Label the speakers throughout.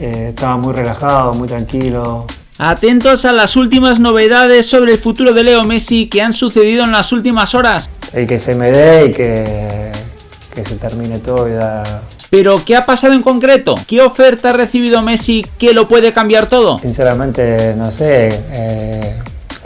Speaker 1: eh, estaba muy relajado, muy tranquilo.
Speaker 2: Atentos a las últimas novedades sobre el futuro de Leo Messi que han sucedido en las últimas horas.
Speaker 1: El que se me dé y que, que se termine todo y da...
Speaker 2: Pero, ¿qué ha pasado en concreto? ¿Qué oferta ha recibido Messi que lo puede cambiar todo?
Speaker 1: Sinceramente, no sé. Eh,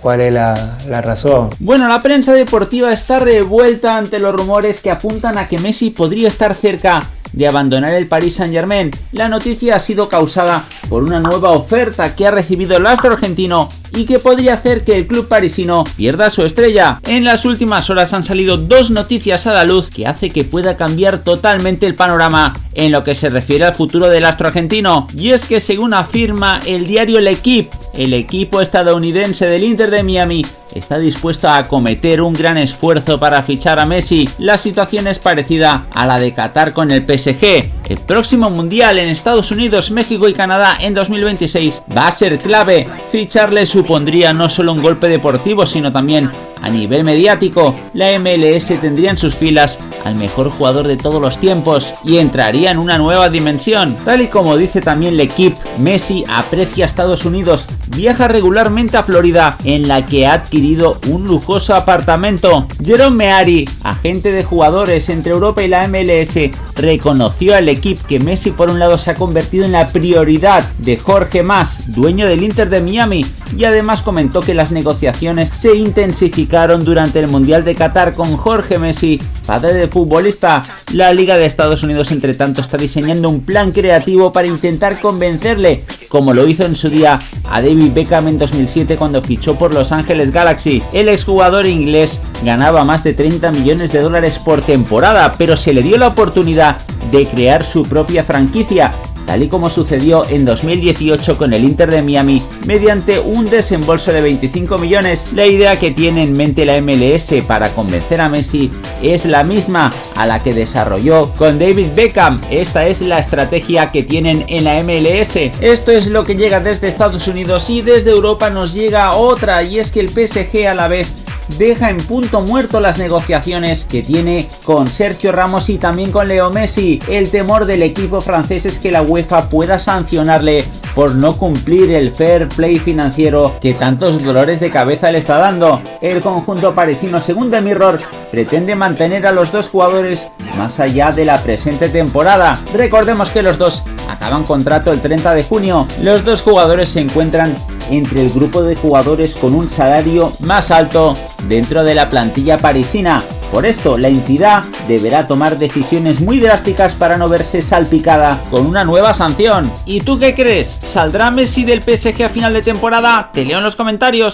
Speaker 1: cuál es la, la, razón.
Speaker 2: Bueno, la prensa deportiva está revuelta ante los rumores que apuntan a que Messi podría estar cerca de abandonar el Paris Saint Germain. La noticia ha sido causada por una nueva oferta que ha recibido el astro argentino y que podría hacer que el club parisino pierda su estrella. En las últimas horas han salido dos noticias a la luz que hace que pueda cambiar totalmente el panorama en lo que se refiere al futuro del astro argentino. Y es que según afirma el diario El Equipe, el equipo estadounidense del Inter de Miami está dispuesto a acometer un gran esfuerzo para fichar a Messi. La situación es parecida a la de Qatar con el PSG. El próximo Mundial en Estados Unidos, México y Canadá en 2026 va a ser clave. Ficharle supondría no solo un golpe deportivo, sino también a nivel mediático, la MLS tendría en sus filas al mejor jugador de todos los tiempos y entraría en una nueva dimensión. Tal y como dice también equipo, Messi aprecia a Estados Unidos, viaja regularmente a Florida en la que ha adquirido un lujoso apartamento. Jerome Meari, agente de jugadores entre Europa y la MLS, reconoció al equipo que Messi por un lado se ha convertido en la prioridad de Jorge Mas, dueño del Inter de Miami, y además comentó que las negociaciones se intensificaron durante el Mundial de Qatar con Jorge Messi, padre de futbolista. La Liga de Estados Unidos entre tanto está diseñando un plan creativo para intentar convencerle, como lo hizo en su día a David Beckham en 2007 cuando fichó por Los Ángeles Galaxy. El exjugador inglés ganaba más de 30 millones de dólares por temporada, pero se le dio la oportunidad de crear su propia franquicia tal y como sucedió en 2018 con el Inter de Miami mediante un desembolso de 25 millones. La idea que tiene en mente la MLS para convencer a Messi es la misma a la que desarrolló con David Beckham. Esta es la estrategia que tienen en la MLS. Esto es lo que llega desde Estados Unidos y desde Europa nos llega otra y es que el PSG a la vez deja en punto muerto las negociaciones que tiene con Sergio Ramos y también con Leo Messi. El temor del equipo francés es que la UEFA pueda sancionarle por no cumplir el fair play financiero que tantos dolores de cabeza le está dando. El conjunto parisino, según The Mirror, pretende mantener a los dos jugadores más allá de la presente temporada. Recordemos que los dos acaban contrato el 30 de junio. Los dos jugadores se encuentran entre el grupo de jugadores con un salario más alto dentro de la plantilla parisina. Por esto, la entidad deberá tomar decisiones muy drásticas para no verse salpicada con una nueva sanción. ¿Y tú qué crees? ¿Saldrá Messi del PSG a final de temporada? Te leo en los comentarios.